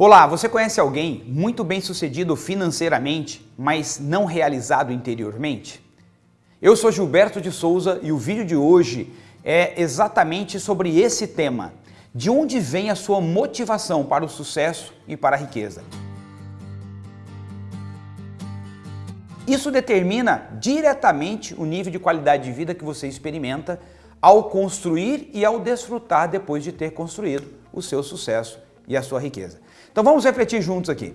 Olá, você conhece alguém muito bem sucedido financeiramente, mas não realizado interiormente? Eu sou Gilberto de Souza e o vídeo de hoje é exatamente sobre esse tema. De onde vem a sua motivação para o sucesso e para a riqueza? Isso determina diretamente o nível de qualidade de vida que você experimenta ao construir e ao desfrutar depois de ter construído o seu sucesso e a sua riqueza. Então vamos refletir juntos aqui.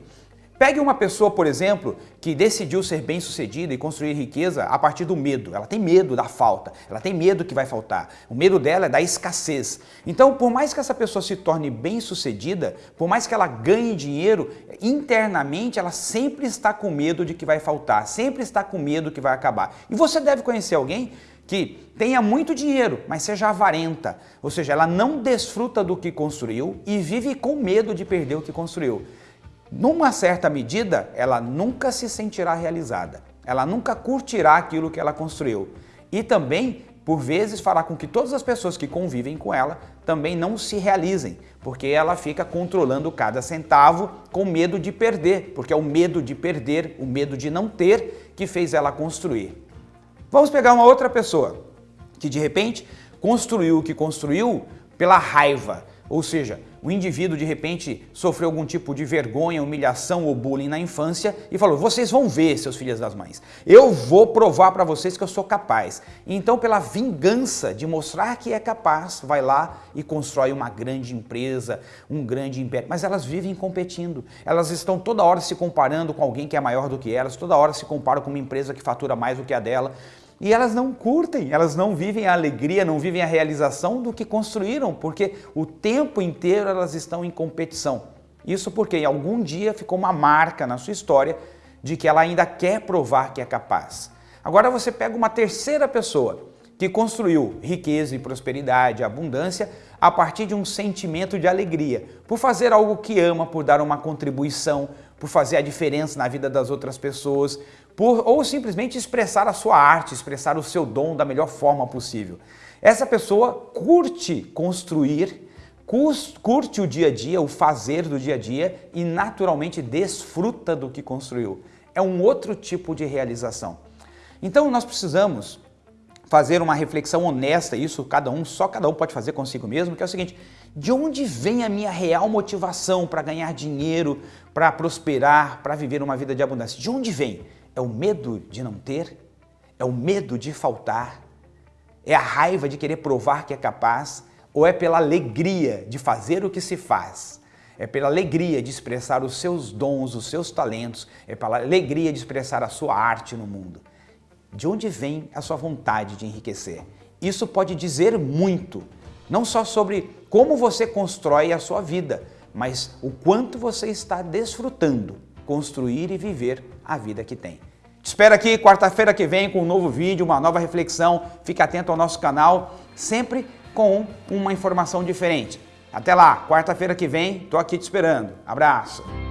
Pegue uma pessoa, por exemplo, que decidiu ser bem-sucedida e construir riqueza a partir do medo. Ela tem medo da falta, ela tem medo que vai faltar. O medo dela é da escassez. Então, por mais que essa pessoa se torne bem-sucedida, por mais que ela ganhe dinheiro, internamente ela sempre está com medo de que vai faltar, sempre está com medo que vai acabar. E você deve conhecer alguém que tenha muito dinheiro, mas seja avarenta, ou seja, ela não desfruta do que construiu e vive com medo de perder o que construiu. Numa certa medida, ela nunca se sentirá realizada, ela nunca curtirá aquilo que ela construiu e também, por vezes, fará com que todas as pessoas que convivem com ela também não se realizem, porque ela fica controlando cada centavo com medo de perder, porque é o medo de perder, o medo de não ter que fez ela construir. Vamos pegar uma outra pessoa que de repente construiu o que construiu pela raiva, ou seja, o indivíduo de repente sofreu algum tipo de vergonha, humilhação ou bullying na infância e falou, vocês vão ver, seus filhos das mães, eu vou provar para vocês que eu sou capaz. Então, pela vingança de mostrar que é capaz, vai lá e constrói uma grande empresa, um grande império, mas elas vivem competindo, elas estão toda hora se comparando com alguém que é maior do que elas, toda hora se comparam com uma empresa que fatura mais do que a dela, e elas não curtem, elas não vivem a alegria, não vivem a realização do que construíram, porque o tempo inteiro elas estão em competição. Isso porque em algum dia ficou uma marca na sua história de que ela ainda quer provar que é capaz. Agora você pega uma terceira pessoa que construiu riqueza e prosperidade, abundância, a partir de um sentimento de alegria, por fazer algo que ama, por dar uma contribuição, por fazer a diferença na vida das outras pessoas, por, ou simplesmente expressar a sua arte, expressar o seu dom da melhor forma possível. Essa pessoa curte construir, curte o dia a dia, o fazer do dia a dia e naturalmente desfruta do que construiu. É um outro tipo de realização. Então nós precisamos fazer uma reflexão honesta, isso cada um, só cada um pode fazer consigo mesmo, que é o seguinte, de onde vem a minha real motivação para ganhar dinheiro, para prosperar, para viver uma vida de abundância? De onde vem? É o medo de não ter? É o medo de faltar? É a raiva de querer provar que é capaz? Ou é pela alegria de fazer o que se faz? É pela alegria de expressar os seus dons, os seus talentos, é pela alegria de expressar a sua arte no mundo. De onde vem a sua vontade de enriquecer? Isso pode dizer muito, não só sobre como você constrói a sua vida, mas o quanto você está desfrutando construir e viver a vida que tem. Te espero aqui quarta-feira que vem com um novo vídeo, uma nova reflexão. Fique atento ao nosso canal, sempre com uma informação diferente. Até lá, quarta-feira que vem, tô aqui te esperando. Abraço!